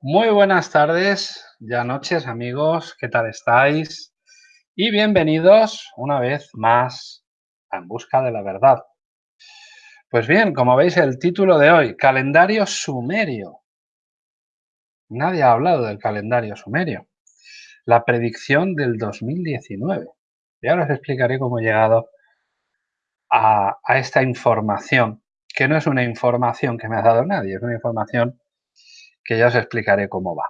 Muy buenas tardes, ya noches amigos, ¿qué tal estáis? Y bienvenidos una vez más a En Busca de la Verdad. Pues bien, como veis el título de hoy, Calendario Sumerio. Nadie ha hablado del calendario sumerio. La predicción del 2019. Y ahora os explicaré cómo he llegado a, a esta información, que no es una información que me ha dado nadie, es una información que ya os explicaré cómo va.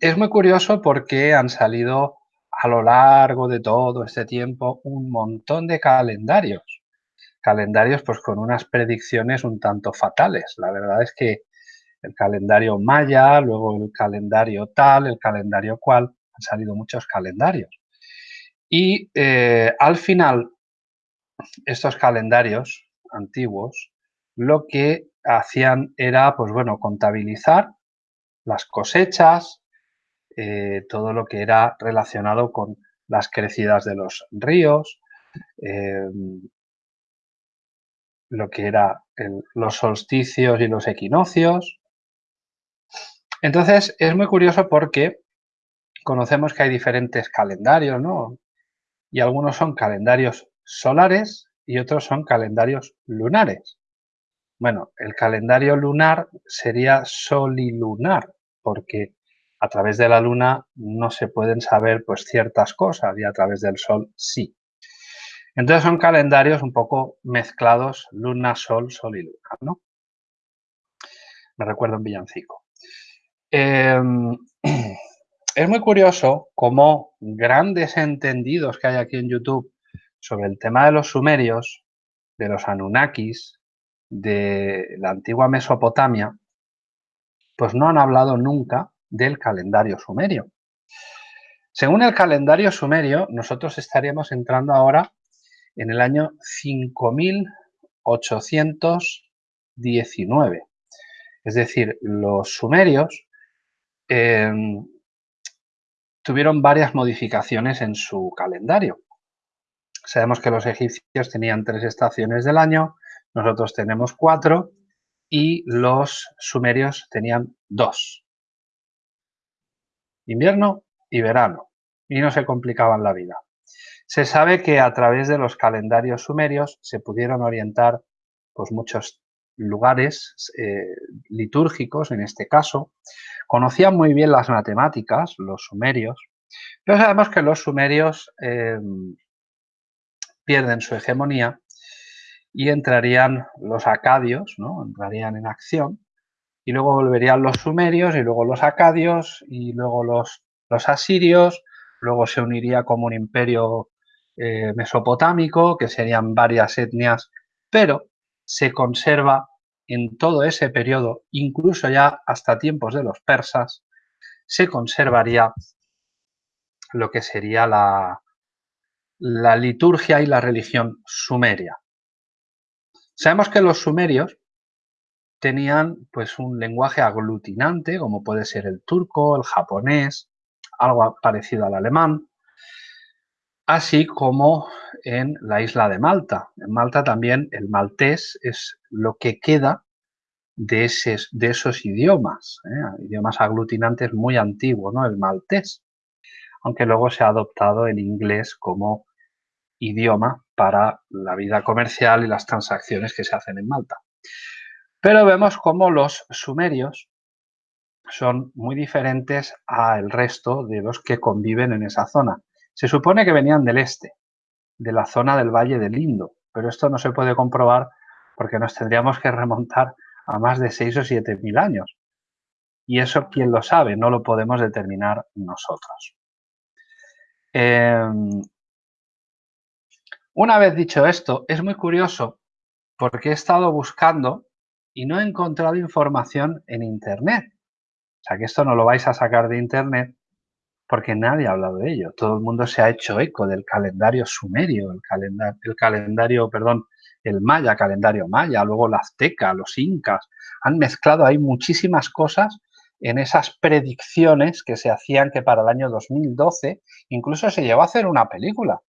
Es muy curioso porque han salido a lo largo de todo este tiempo un montón de calendarios. Calendarios pues con unas predicciones un tanto fatales. La verdad es que el calendario maya, luego el calendario tal, el calendario cual, han salido muchos calendarios. Y eh, al final, estos calendarios antiguos, lo que hacían era, pues bueno, contabilizar las cosechas, eh, todo lo que era relacionado con las crecidas de los ríos, em, lo que era los solsticios y los equinoccios. Entonces, es muy curioso porque conocemos que hay diferentes calendarios, ¿no? Y algunos son calendarios solares y otros son calendarios lunares. Bueno, el calendario lunar sería solilunar, porque a través de la luna no se pueden saber pues ciertas cosas y a través del sol sí. Entonces son calendarios un poco mezclados, luna, sol, sol y luna, ¿no? Me recuerdo un villancico. Em, es muy curioso cómo grandes entendidos que hay aquí en YouTube sobre el tema de los sumerios, de los Anunnakis, de la antigua Mesopotamia, pues no han hablado nunca del calendario sumerio. Según el calendario sumerio, nosotros estaríamos entrando ahora en el año 5819. Es decir, los sumerios em, tuvieron varias modificaciones en su calendario. Sabemos que los egipcios tenían tres estaciones del año, nosotros tenemos cuatro y los sumerios tenían dos. Invierno y verano. Y no se complicaban la vida. Se sabe que a través de los calendarios sumerios se pudieron orientar pues, muchos lugares eh, litúrgicos, en este caso. Conocían muy bien las matemáticas, los sumerios, pero sabemos que los sumerios eh, pierden su hegemonía y entrarían los acadios, ¿no? entrarían en acción, y luego volverían los sumerios, y luego los acadios, y luego los, asirios, luego se uniría como un imperio eh, mesopotámico, que serían varias etnias, pero se conserva en todo ese periodo, incluso ya hasta tiempos de los persas, se conservaría lo que sería la liturgia y la religión sumeria. Sabemos que los sumerios tenían pues un lenguaje aglutinante, como puede ser el turco, el japonés, algo parecido al alemán, así como en la isla de Malta. En Malta también el maltés es lo que queda de, esos idiomas, ¿eh? idiomas aglutinantes muy antiguos, ¿no? el maltés, aunque luego se ha adoptado el inglés como idioma para la vida comercial y las transacciones que se hacen en Malta. Pero vemos cómo los sumerios son muy diferentes al resto de los que conviven en esa zona. Se supone que venían del este, de la zona del Valle del Indo, pero esto no se puede comprobar porque nos tendríamos que remontar a más de 6 o 7 mil años. Y eso, ¿quién lo sabe? No lo podemos determinar nosotros. Em, una vez dicho esto, es muy curioso porque he estado buscando y no he encontrado información en Internet. O sea que esto no lo vais a sacar de Internet porque nadie ha hablado de ello. Todo el mundo se ha hecho eco del calendario sumerio, el calendario, el calendario, perdón, el maya, calendario maya, luego la azteca, los incas. Han mezclado ahí muchísimas cosas en esas predicciones que se hacían que para el año 2012 incluso se llevó a hacer una película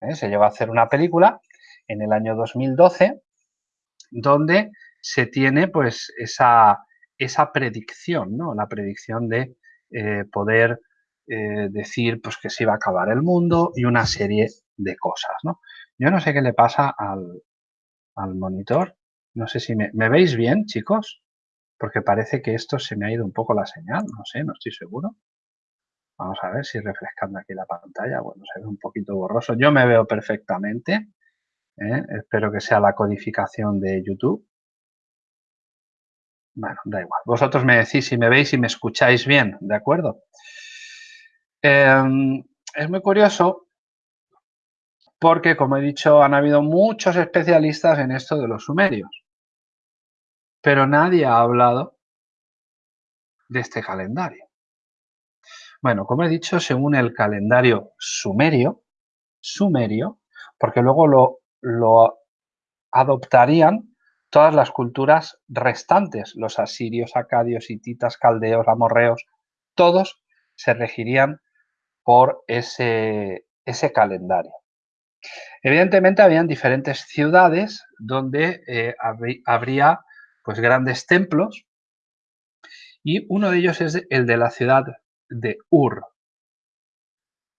¿eh? Se lleva a hacer una película en el año 2012 donde se tiene pues esa, esa predicción, ¿no? La predicción de eh, poder eh, decir pues, que se iba a acabar el mundo y una serie de cosas, ¿no? Yo no sé qué le pasa al, al monitor. No sé si me, me, veis bien, chicos, porque parece que esto se me ha ido un poco la señal, no sé, no estoy seguro. Vamos a ver si refrescando aquí la pantalla, bueno, se ve un poquito borroso. Yo me veo perfectamente. ¿eh? Espero que sea la codificación de YouTube. Bueno, da igual. Vosotros me decís si me veis y me escucháis bien, ¿de acuerdo? Eh, es muy curioso porque, como he dicho, han habido muchos especialistas en esto de los sumerios. Pero nadie ha hablado de este calendario. Bueno, como he dicho, según el calendario sumerio, sumerio, porque luego lo, lo adoptarían todas las culturas restantes, los asirios, acadios, hititas, caldeos, amorreos, todos se regirían por ese, ese calendario. Evidentemente habían diferentes ciudades donde eh, habría pues, grandes templos y uno de ellos es el de la ciudad de Ur,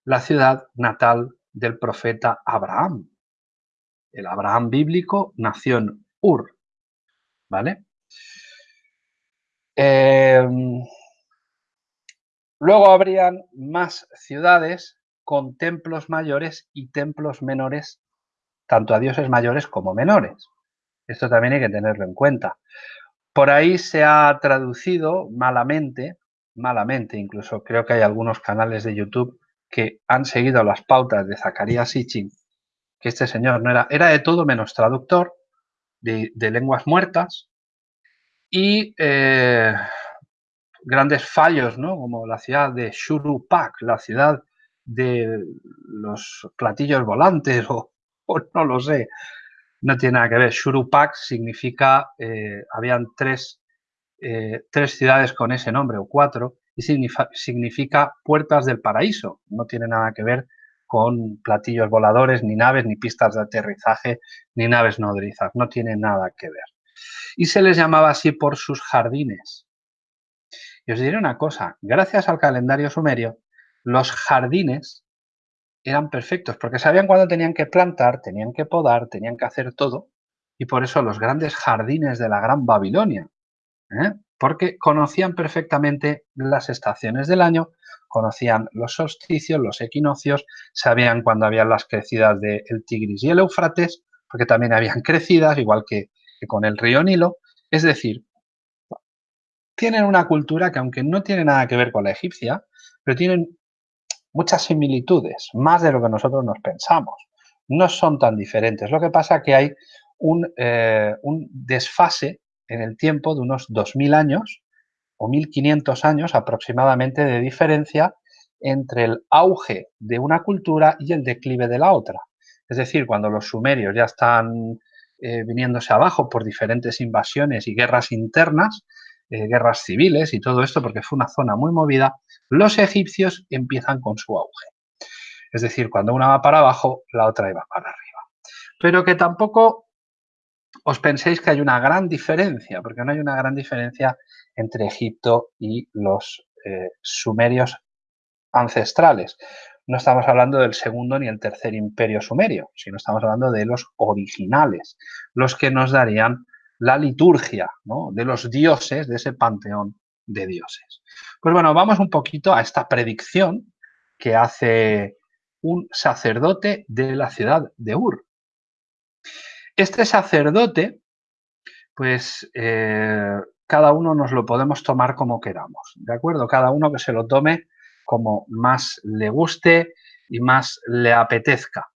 la ciudad natal del profeta Abraham. El Abraham bíblico nació en Ur, ¿vale? Em, luego habrían más ciudades con templos mayores y templos menores, tanto a dioses mayores como menores. Esto también hay que tenerlo en cuenta. Por ahí se ha traducido malamente, malamente, incluso creo que hay algunos canales de YouTube que han seguido las pautas de Zacarías Sitchin, que este señor no era, era de todo menos traductor de, lenguas muertas y eh, grandes fallos, ¿no? como la ciudad de Shurupak, la ciudad de los platillos volantes o, no lo sé, no tiene nada que ver. Shurupak significa, eh, habían tres, eh, tres ciudades con ese nombre o cuatro y significa, significa puertas del paraíso, no tiene nada que ver con platillos voladores, ni naves, ni pistas de aterrizaje, ni naves nodrizas, no tiene nada que ver. Y se les llamaba así por sus jardines. Y os diré una cosa, gracias al calendario sumerio, los jardines eran perfectos, porque sabían cuándo tenían que plantar, tenían que podar, tenían que hacer todo, y por eso los grandes jardines de la Gran Babilonia, ¿eh? porque conocían perfectamente las estaciones del año, conocían los solsticios, los equinoccios, sabían cuándo habían las crecidas del Tigris y el Éufrates, porque también habían crecidas, igual que, con el río Nilo, es decir, tienen una cultura que aunque no tiene nada que ver con la egipcia, pero tienen muchas similitudes, más de lo que nosotros nos pensamos. No son tan diferentes. Lo que pasa es que hay un, eh, un desfase en el tiempo de unos 2.000 años o 1.500 años aproximadamente de diferencia entre el auge de una cultura y el declive de la otra. Es decir, cuando los sumerios ya están eh, viniéndose abajo por diferentes invasiones y guerras internas, eh, guerras civiles y todo esto, porque fue una zona muy movida, los egipcios empiezan con su auge. Es decir, cuando una va para abajo, la otra va para arriba. Pero que tampoco os penséis que hay una gran diferencia, porque no hay una gran diferencia entre Egipto y los eh, sumerios ancestrales. No estamos hablando del segundo ni el tercer imperio sumerio, sino estamos hablando de los originales, los que nos darían la liturgia de los dioses, de ese panteón de dioses. Pues bueno, vamos un poquito a esta predicción que hace un sacerdote de la ciudad de Ur. Este sacerdote, pues eh, cada uno nos lo podemos tomar como queramos, ¿de acuerdo? Cada uno que se lo tome como más le guste y más le apetezca.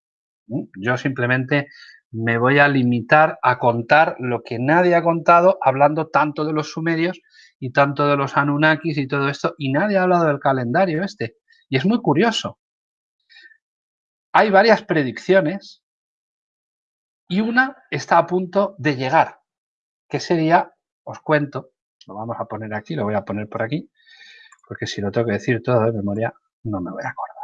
Yo simplemente me voy a limitar a contar lo que nadie ha contado, hablando tanto de los sumerios y tanto de los Anunnakis y todo esto, y nadie ha hablado del calendario este. Y es muy curioso. Hay varias predicciones y una está a punto de llegar, que sería, os cuento, lo vamos a poner aquí, lo voy a poner por aquí, porque si lo tengo que decir todo de memoria, no me voy a acordar.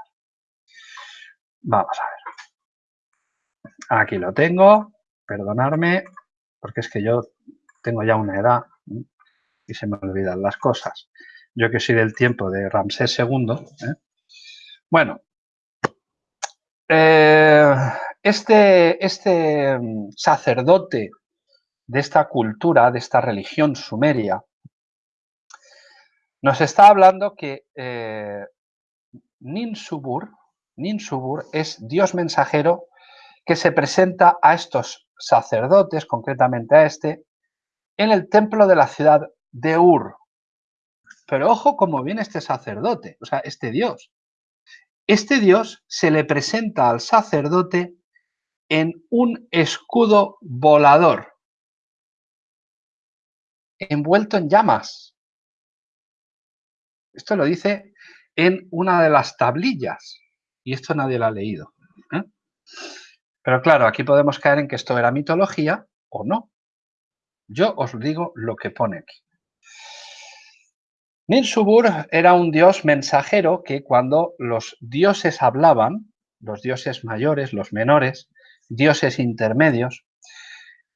Vamos a ver. Aquí lo tengo, perdonarme, porque es que yo tengo ya una edad y y se me olvidan las cosas. Yo que soy del tiempo de Ramsés II. ¿eh? Bueno, eh, este, este mm, sacerdote de esta cultura, de esta religión sumeria, nos está hablando que eh, Ninsubur, Ninsubur es Dios mensajero que se presenta a estos sacerdotes, concretamente a este, en el templo de la ciudad de Ur. Pero ojo cómo viene este sacerdote, o sea, este Dios. Este Dios se le presenta al sacerdote en un escudo volador, envuelto en llamas. Esto lo dice en una de las tablillas, y esto nadie lo ha leído. ¿eh? Pero claro, aquí podemos caer en que esto era mitología o no. Yo os digo lo que pone aquí. Ninsubur era un dios mensajero que cuando los dioses hablaban, los dioses mayores, los menores, dioses intermedios,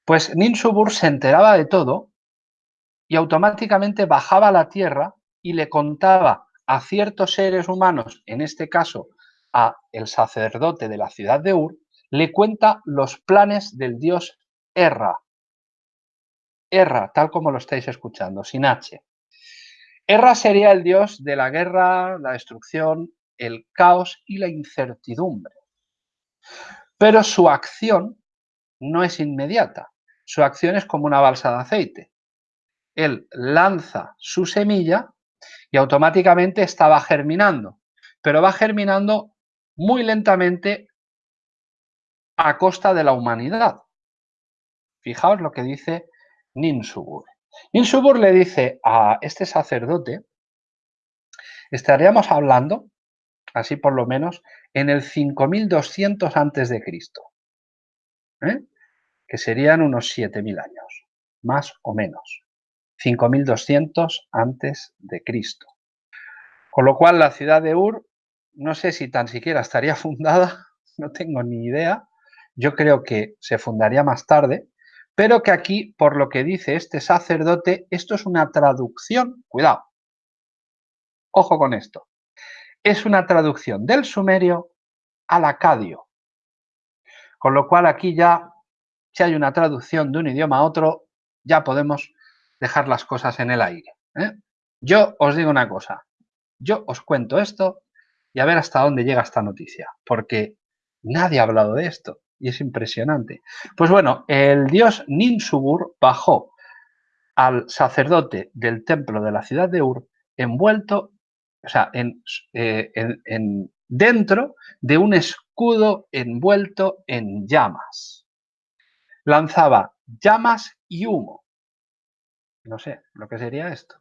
pues Ninsubur se enteraba de todo y automáticamente bajaba a la tierra y le contaba a ciertos seres humanos, en este caso a el sacerdote de la ciudad de Ur, le cuenta los planes del dios Erra. Erra, tal como lo estáis escuchando, sin H. Erra sería el dios de la guerra, la destrucción, el caos y la incertidumbre. Pero su acción no es inmediata. Su acción es como una balsa de aceite. Él lanza su semilla y automáticamente estaba germinando, pero va germinando muy lentamente a costa de la humanidad. Fijaos lo que dice Ninsubur. Ninsubur le dice a este sacerdote, estaríamos hablando, así por lo menos, en el 5200 antes de Cristo, ¿eh? que serían unos 7000 años, más o menos. 5200 antes de Cristo. Con lo cual la ciudad de Ur, no sé si tan siquiera estaría fundada, no tengo ni idea, yo creo que se fundaría más tarde, pero que aquí, por lo que dice este sacerdote, esto es una traducción, cuidado, ojo con esto, es una traducción del sumerio al acadio. Con lo cual aquí ya, si hay una traducción de un idioma a otro, ya podemos dejar las cosas en el aire. ¿eh? Yo os digo una cosa, yo os cuento esto y a ver hasta dónde llega esta noticia, porque nadie ha hablado de esto y es impresionante. Pues bueno, el dios Ninsubur bajó al sacerdote del templo de la ciudad de Ur envuelto, o sea, eh, en, dentro de un escudo envuelto en llamas. Lanzaba llamas y humo. No sé lo que sería esto.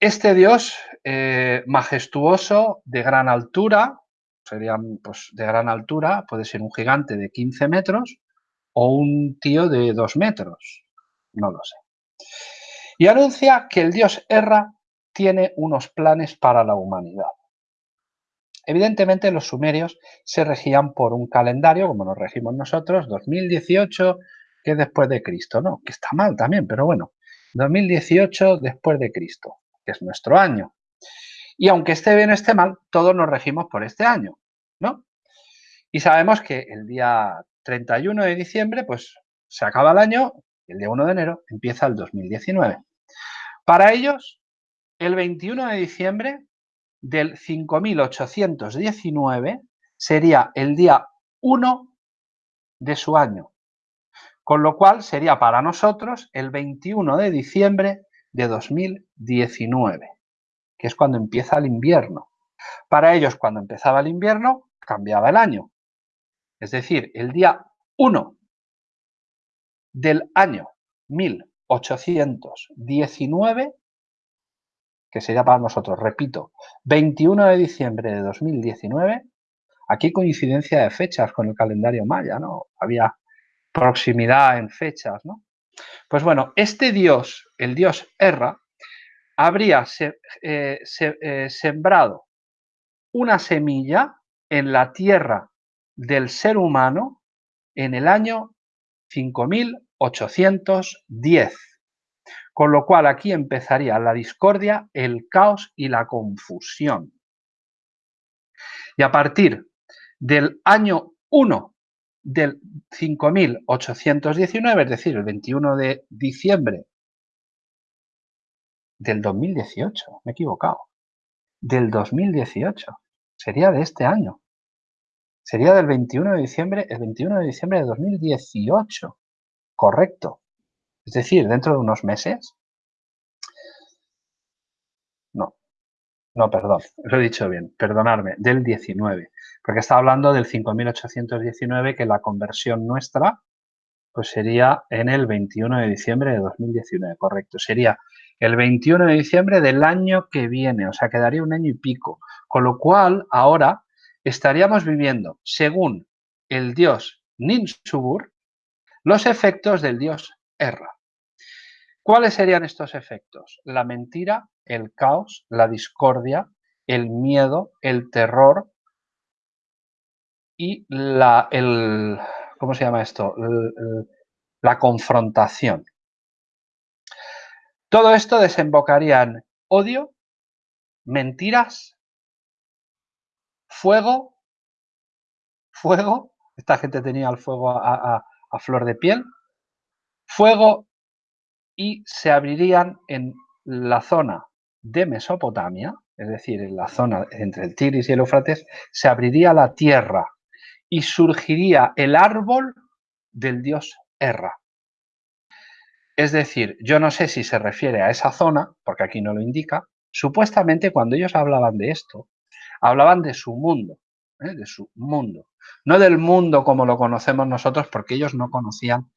Este dios eh, majestuoso, de gran altura, serían pues, de gran altura, puede ser un gigante de 15 metros o un tío de 2 metros, no lo sé. Y anuncia que el dios Erra tiene unos planes para la humanidad. Evidentemente los sumerios se regían por un calendario, como nos regimos nosotros, 2018, que después de Cristo, ¿no? Que está mal también, pero bueno, 2018 después de Cristo, que es nuestro año. Y aunque esté bien o esté mal, todos nos regimos por este año, ¿no? Y sabemos que el día 31 de diciembre, pues se acaba el año, el día 1 de enero empieza el 2019. Para ellos, el 21 de diciembre del 5819 sería el día 1 de su año, con lo cual sería para nosotros el 21 de diciembre de 2019 que es cuando empieza el invierno. Para ellos, cuando empezaba el invierno, cambiaba el año. Es decir, el día 1 del año 1819, que sería para nosotros, repito, 21 de diciembre de 2019, aquí coincidencia de fechas con el calendario maya, ¿no? Había proximidad en fechas, ¿no? Pues bueno, este dios, el dios Erra, habría eh, eh, sembrado una semilla en la tierra del ser humano en el año 5810. Con lo cual aquí empezaría la discordia, el caos y la confusión. Y a partir del año 1 del 5819, es decir, el 21 de diciembre del 2018, me he equivocado, del 2018, sería de este año. Sería del 21 de diciembre, el 21 de diciembre de 2018, correcto. Es decir, dentro de unos meses. No, no, perdón, lo he dicho bien, perdonadme, del 19, porque está hablando del 5819 que la conversión nuestra pues sería en el 21 de diciembre de 2019, correcto. Sería el 21 de diciembre del año que viene, o sea, quedaría un año y pico. Con lo cual, ahora estaríamos viviendo, según el dios Ninsubur, los efectos del dios Erra. ¿Cuáles serían estos efectos? La mentira, el caos, la discordia, el miedo, el terror y la, el, ¿cómo se llama esto? La confrontación. Todo esto desembocaría en odio, mentiras, fuego, fuego, esta gente tenía el fuego a, flor de piel, fuego y se abrirían en la zona de Mesopotamia, es decir, en la zona entre el Tigris y el Éufrates, se abriría la tierra y surgiría el árbol del dios Erra. Es decir, yo no sé si se refiere a esa zona, porque aquí no lo indica, supuestamente cuando ellos hablaban de esto, hablaban de su mundo, ¿eh? de su mundo, no del mundo como lo conocemos nosotros, porque ellos no conocían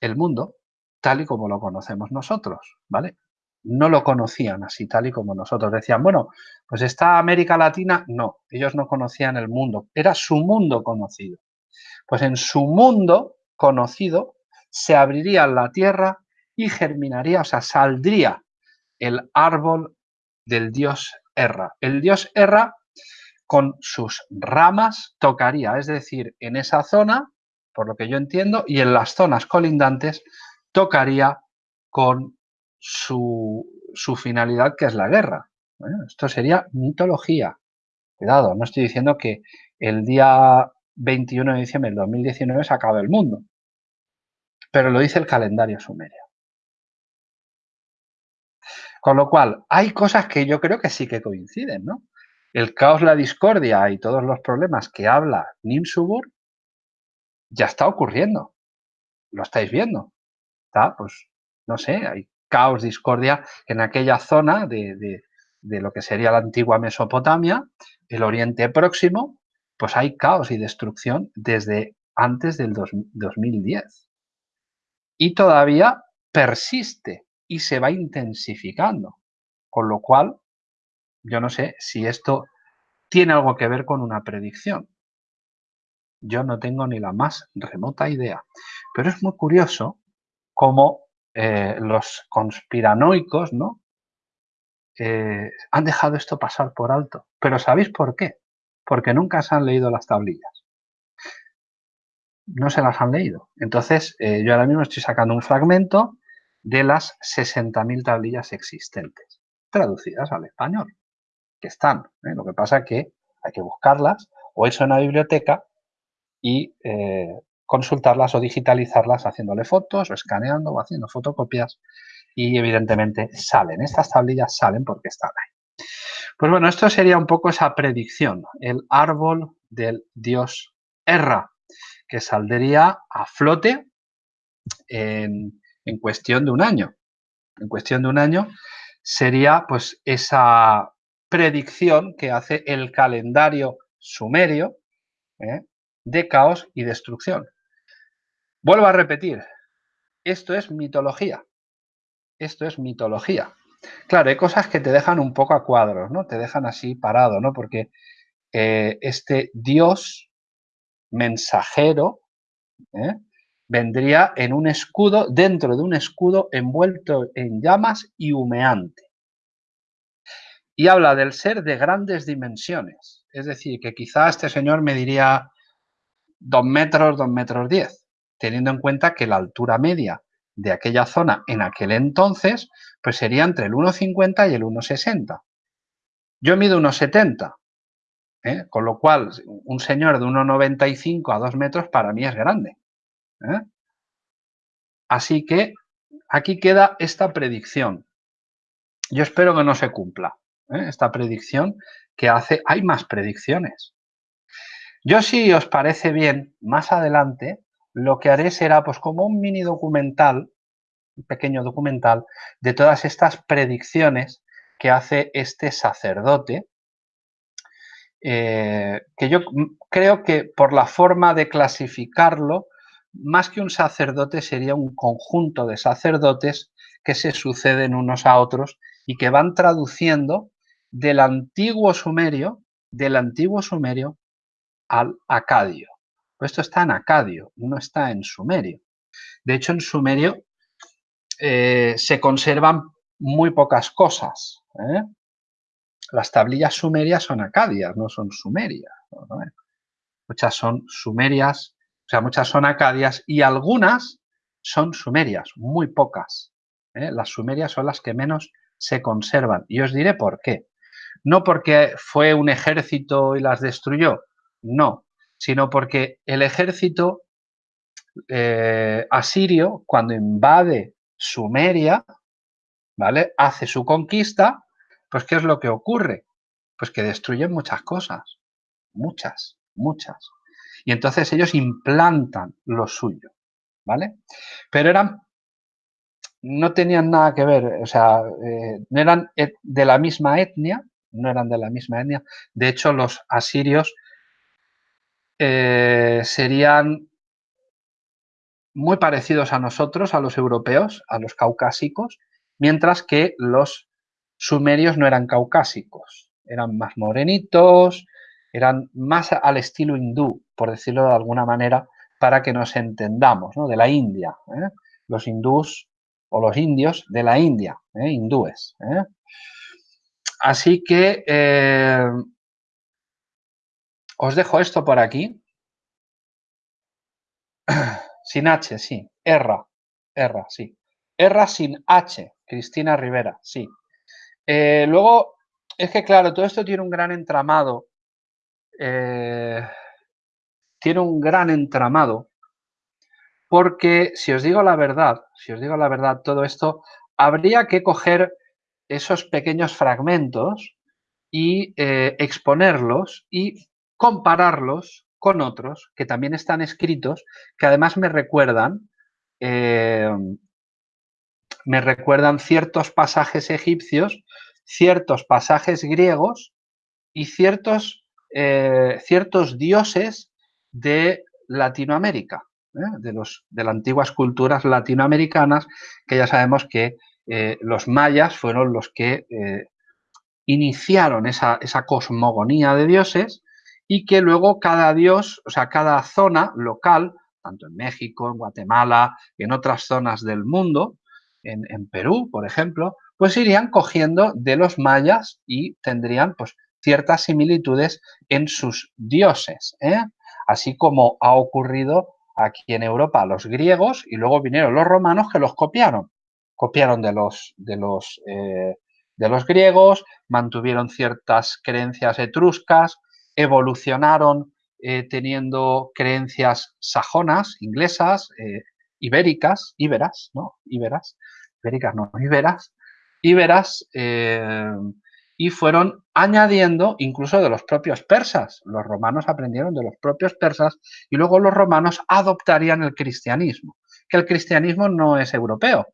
el mundo tal y como lo conocemos nosotros, ¿vale? No lo conocían así tal y como nosotros. Decían, bueno, pues está América Latina. No, ellos no conocían el mundo, era su mundo conocido. Pues en su mundo conocido se abriría la tierra y germinaría, o sea, saldría el árbol del dios Erra. El dios Erra con sus ramas tocaría, es decir, en esa zona, por lo que yo entiendo, y en las zonas colindantes tocaría con su, finalidad, que es la guerra. esto sería mitología. Cuidado, no estoy diciendo que el día 21 de diciembre del 2019 se acabe el mundo pero lo dice el calendario sumerio. Con lo cual, hay cosas que yo creo que sí que coinciden, ¿no? El caos, la discordia y todos los problemas que habla Nimsubur ya está ocurriendo. Lo estáis viendo. Pues, no sé, hay caos, discordia en aquella zona de, lo que sería la antigua Mesopotamia, el Oriente Próximo, pues hay caos y destrucción desde antes del 2010 y todavía persiste y se va intensificando. Con lo cual, yo no sé si esto tiene algo que ver con una predicción. Yo no tengo ni la más remota idea. Pero es muy curioso cómo eh, los conspiranoicos ¿no? Eh, han dejado esto pasar por alto. Pero ¿sabéis por qué? Porque nunca se han leído las tablillas no se las han leído. Entonces, eh, yo ahora mismo estoy sacando un fragmento de las 60.000 tablillas existentes, traducidas al español, que están. Lo que pasa es que hay que buscarlas o eso en una biblioteca y consultarlas o digitalizarlas haciéndole fotos o escaneando o haciendo fotocopias y evidentemente salen. Estas tablillas salen porque están ahí. Pues bueno, esto sería un poco esa predicción, el árbol del dios Erra, que saldría a flote en, cuestión de un año. En cuestión de un año sería pues esa predicción que hace el calendario sumerio ¿eh? de caos y destrucción. Vuelvo a repetir, esto es mitología. Esto es mitología. Claro, hay cosas que te dejan un poco a cuadros, ¿no? Te dejan así parado, ¿no? Porque eh, este Dios mensajero, ¿eh? vendría en un escudo, dentro de un escudo envuelto en llamas y humeante. Y habla del ser de grandes dimensiones. Es decir, que quizá este señor me diría dos metros, dos metros diez, teniendo en cuenta que la altura media de aquella zona en aquel entonces, pues sería entre el 1,50 y el 1,60. Yo mido 1,70, ¿eh? con lo cual un señor de 1,95 a 2 metros para mí es grande. ¿eh? Así que aquí queda esta predicción. Yo espero que no se cumpla ¿eh? esta predicción que hace... Hay más predicciones. Yo si os parece bien, más adelante, lo que haré será pues como un mini documental, un pequeño documental, de todas estas predicciones que hace este sacerdote, eh, que yo creo que por la forma de clasificarlo, más que un sacerdote sería un conjunto de sacerdotes que se suceden unos a otros y que van traduciendo del antiguo sumerio, del antiguo sumerio al acadio. Esto está en acadio, no está en sumerio. De hecho, en sumerio eh, se conservan muy pocas cosas. ¿eh? Las tablillas sumerias son acadias, no son sumerias. Muchas son sumerias, o sea, muchas son acadias y algunas son sumerias, muy pocas. ¿eh? Las sumerias son las que menos se conservan. Y os diré por qué. No porque fue un ejército y las destruyó, no, sino porque el ejército eh, asirio, cuando invade Sumeria, ¿vale? Hace su conquista, pues ¿qué es lo que ocurre? Pues que destruyen muchas cosas, muchas, muchas. Y entonces ellos implantan lo suyo, ¿vale? Pero eran, no tenían nada que ver, o sea, eh, no eran de la misma etnia, no eran de la misma etnia. De hecho, los asirios eh, serían muy parecidos a nosotros, a los europeos, a los caucásicos, mientras que los sumerios no eran caucásicos, eran más morenitos, eran más al estilo hindú, por decirlo de alguna manera, para que nos entendamos, ¿no? de la India. ¿eh? Los hindús o los indios de la India, ¿eh? hindúes. Así que os dejo esto por aquí. Sin H, sí. Erra. Erra, sí. Erra sin H. Cristina Rivera, sí. Eh, luego, es que claro, todo esto tiene un gran entramado. Eh, tiene un gran entramado. Porque, si os digo la verdad, si os digo la verdad, todo esto, habría que coger esos pequeños fragmentos y eh, exponerlos y compararlos con otros que también están escritos, que además me recuerdan, eh, me recuerdan ciertos pasajes egipcios, ciertos pasajes griegos y ciertos, eh, ciertos dioses de Latinoamérica, ¿eh? de, los, de las antiguas culturas latinoamericanas, que ya sabemos que los mayas fueron los que iniciaron esa, esa cosmogonía de dioses y que luego cada dios, o sea, cada zona local, tanto en México, en Guatemala, en otras zonas del mundo, en, Perú, por ejemplo, pues irían cogiendo de los mayas y tendrían pues ciertas similitudes en sus dioses, ¿eh? así como ha ocurrido aquí en Europa los griegos y luego vinieron los romanos que los copiaron. Copiaron de los, de los, eh, de los griegos, mantuvieron ciertas creencias etruscas, evolucionaron eh, teniendo creencias sajonas, inglesas, eh, ibéricas, íberas, ¿no? Íberas, ibéricas no, íberas, íberas, eh, y fueron añadiendo incluso de los propios persas. Los romanos aprendieron de los propios persas y luego los romanos adoptarían el cristianismo, que el cristianismo no es europeo,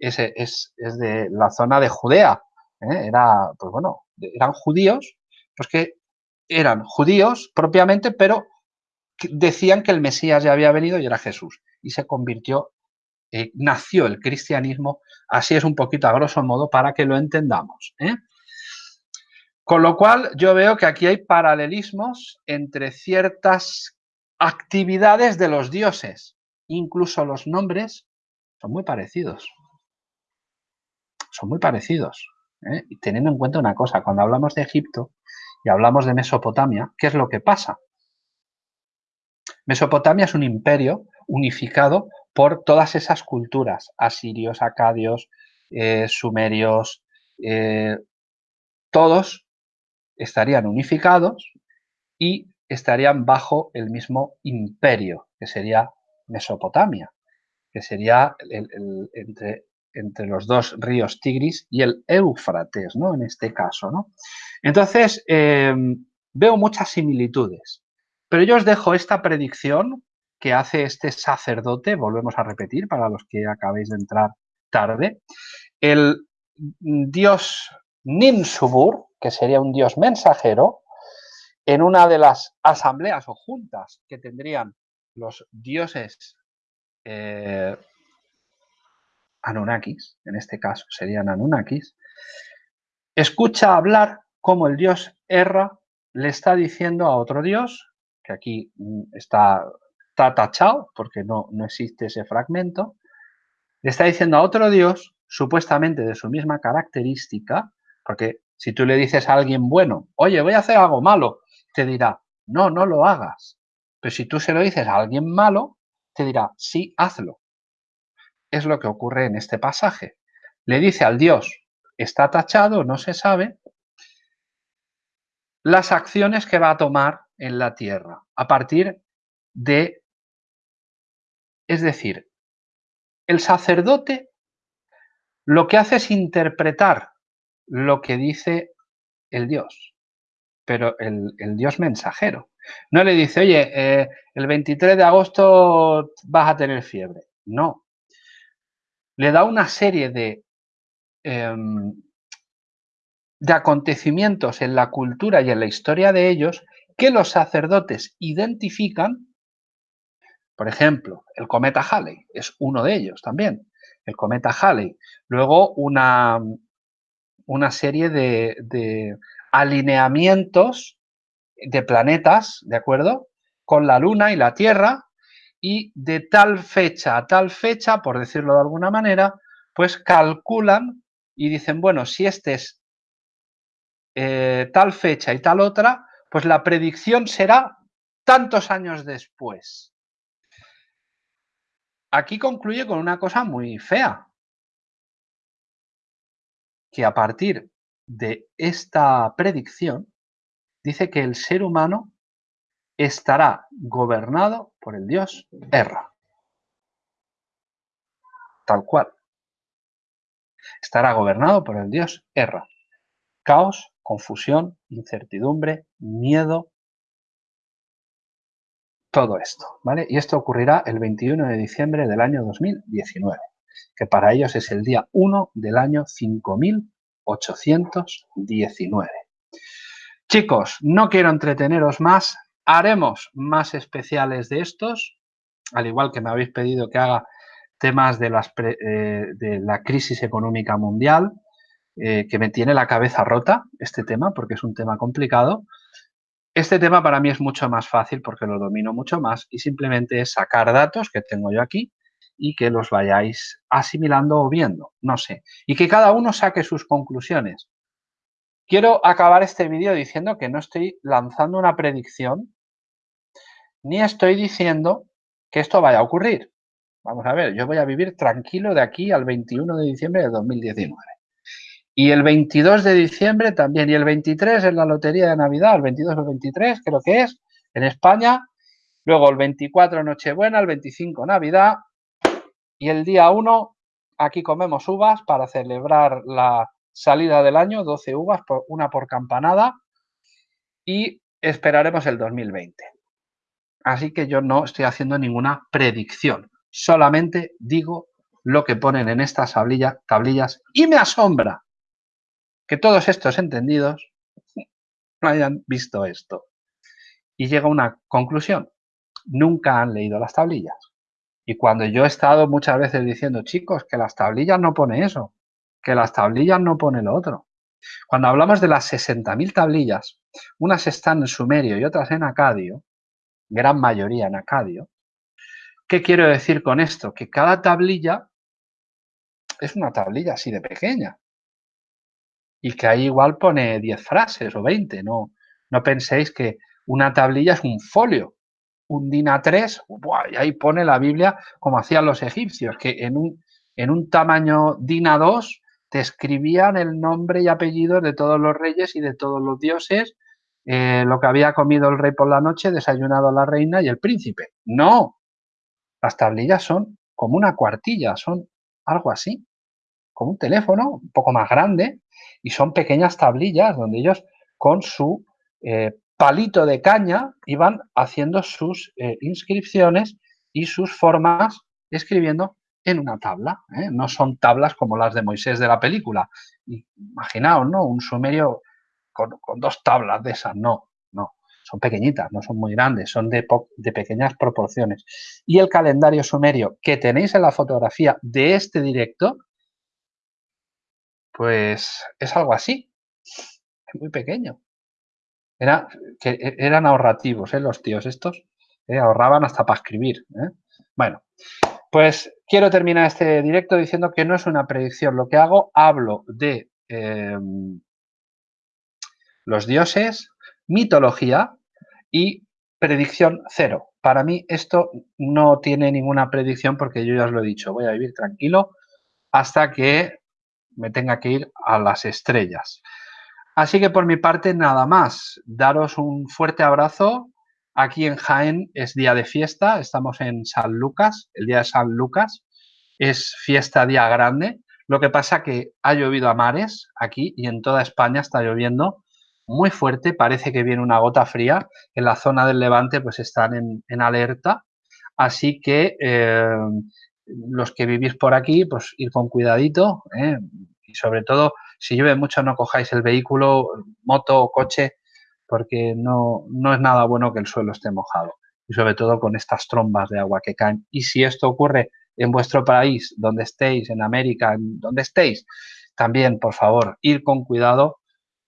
es, es, es de la zona de Judea. Era, pues bueno, eran judíos pues que eran judíos propiamente, pero decían que el Mesías ya había venido y era Jesús. Y se convirtió, eh, nació el cristianismo, así es un poquito a grosso modo para que lo entendamos. ¿eh? Con lo cual yo veo que aquí hay paralelismos entre ciertas actividades de los dioses, incluso los nombres son muy parecidos. Son muy parecidos. ¿eh? Y teniendo en cuenta una cosa, cuando hablamos de Egipto, y hablamos de Mesopotamia, ¿qué es lo que pasa? Mesopotamia es un imperio unificado por todas esas culturas, asirios, acadios, eh, sumerios, eh, todos estarían unificados y estarían bajo el mismo imperio, que sería Mesopotamia, que sería entre, entre, los dos ríos Tigris y el Éufrates, ¿no? En este caso, ¿no? Entonces, em, veo muchas similitudes, pero yo os dejo esta predicción que hace este sacerdote, volvemos a repetir para los que acabéis de entrar tarde, el dios Ninsubur, que sería un dios mensajero, en una de las asambleas o juntas que tendrían los dioses eh, Anunnakis, en este caso serían Anunnakis, escucha hablar como el dios Erra le está diciendo a otro dios, que aquí mm, está, tachado porque no, no existe ese fragmento, le está diciendo a otro dios, supuestamente de su misma característica, porque si tú le dices a alguien bueno, oye, voy a hacer algo malo, te dirá, no, no lo hagas. Pero si tú se lo dices a alguien malo, te dirá, sí, hazlo. Es lo que ocurre en este pasaje. Le dice al Dios, está tachado, no se sabe, las acciones que va a tomar en la tierra a partir de, es decir, el sacerdote lo que hace es interpretar lo que dice el Dios pero el, Dios mensajero. No le dice, oye, eh, el 23 de agosto vas a tener fiebre. No. Le da una serie de, em, de acontecimientos en la cultura y en la historia de ellos que los sacerdotes identifican. Por ejemplo, el cometa Halley es uno de ellos también. El cometa Halley. Luego una, una serie de alineamientos de planetas, ¿de acuerdo? Con la Luna y la Tierra y de tal fecha a tal fecha, por decirlo de alguna manera, pues calculan y dicen, bueno, si este es eh, tal fecha y tal otra, pues la predicción será tantos años después. Aquí concluye con una cosa muy fea, que a partir de esta predicción dice que el ser humano estará gobernado por el dios Erra. Tal cual. Estará gobernado por el dios Erra. Caos, confusión, incertidumbre, miedo, todo esto, ¿vale? Y esto ocurrirá el 21 de diciembre del año 2019, que para ellos es el día 1 del año 5000 819. Chicos, no quiero entreteneros más, haremos más especiales de estos, al igual que me habéis pedido que haga temas de, eh, la crisis económica mundial, eh, que me tiene la cabeza rota este tema, porque es un tema complicado. Este tema para mí es mucho más fácil porque lo domino mucho más y simplemente es sacar datos que tengo yo aquí y que los vayáis asimilando o viendo, no sé, y que cada uno saque sus conclusiones. Quiero acabar este vídeo diciendo que no estoy lanzando una predicción, ni estoy diciendo que esto vaya a ocurrir. Vamos a ver, yo voy a vivir tranquilo de aquí al 21 de diciembre de 2019. Y el 22 de diciembre también, y el 23 en la lotería de Navidad, el 22 o el 23 creo que es, en España, luego el 24 Nochebuena, el 25 Navidad, y el día 1, aquí comemos uvas para celebrar la salida del año, 12 uvas, una por campanada, y esperaremos el 2020. Así que yo no estoy haciendo ninguna predicción, solamente digo lo que ponen en estas tablillas y me asombra que todos estos entendidos no hayan visto esto. Y llega una conclusión, nunca han leído las tablillas. Y cuando yo he estado muchas veces diciendo, chicos, que las tablillas no pone eso, que las tablillas no pone lo otro. Cuando hablamos de las 60.000 tablillas, unas están en sumerio y otras en acadio, gran mayoría en acadio, ¿qué quiero decir con esto? Que cada tablilla es una tablilla así de pequeña. Y que ahí igual pone 10 frases o 20, no, no penséis que una tablilla es un folio un DIN A3, y ahí pone la Biblia como hacían los egipcios, que en un, en un tamaño DIN A2 te escribían el nombre y apellido de todos los reyes y de todos los dioses, eh, lo que había comido el rey por la noche, desayunado la reina y el príncipe. No, las tablillas son como una cuartilla, son algo así, como un teléfono un poco más grande y son pequeñas tablillas donde ellos con su eh, palito de caña iban haciendo sus eh, inscripciones y sus formas escribiendo en una tabla. No son tablas como las de Moisés de la película. Imaginaos, ¿no? Un sumerio con, dos tablas de esas. No, no. Son pequeñitas, no son muy grandes, son de, pequeñas proporciones. Y el calendario sumerio que tenéis en la fotografía de este directo, pues es algo así. Es muy pequeño. Era, que e, eran ahorrativos, ¿eh? los tíos estos. ¿eh? Ahorraban hasta para escribir. ¿eh? Bueno, pues quiero terminar este directo diciendo que no es una predicción. Lo que hago, hablo de em, los dioses, mitología y predicción cero. Para mí esto no tiene ninguna predicción porque yo ya os lo he dicho, voy a vivir tranquilo hasta que me tenga que ir a las estrellas. Así que por mi parte nada más. Daros un fuerte abrazo. Aquí en Jaén es día de fiesta. Estamos en San Lucas, el día de San Lucas. Es fiesta día grande. Lo que pasa que ha llovido a mares aquí y en toda España está lloviendo muy fuerte. Parece que viene una gota fría. En la zona del Levante pues están en, alerta. Así que eh, los que vivís por aquí, pues ir con cuidadito ¿eh? y sobre todo si llueve mucho no cojáis el vehículo, moto o coche, porque no, no es nada bueno que el suelo esté mojado. Y sobre todo con estas trombas de agua que caen. Y si esto ocurre en vuestro país, donde estéis, en América, donde estéis, también, por favor, ir con cuidado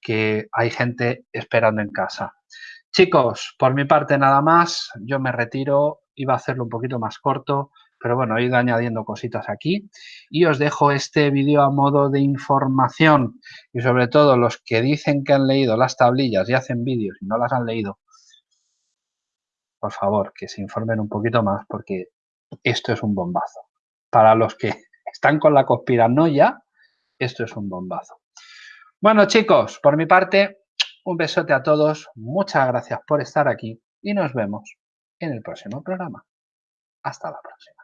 que hay gente esperando en casa. Chicos, por mi parte nada más, yo me retiro, iba a hacerlo un poquito más corto, pero bueno, he ido añadiendo cositas aquí y os dejo este vídeo a modo de información y sobre todo los que dicen que han leído las tablillas y hacen vídeos y no las han leído, por favor, que se informen un poquito más porque esto es un bombazo. Para los que están con la conspiranoia, esto es un bombazo. Bueno chicos, por mi parte, un besote a todos, muchas gracias por estar aquí y nos vemos en el próximo programa. Hasta la próxima.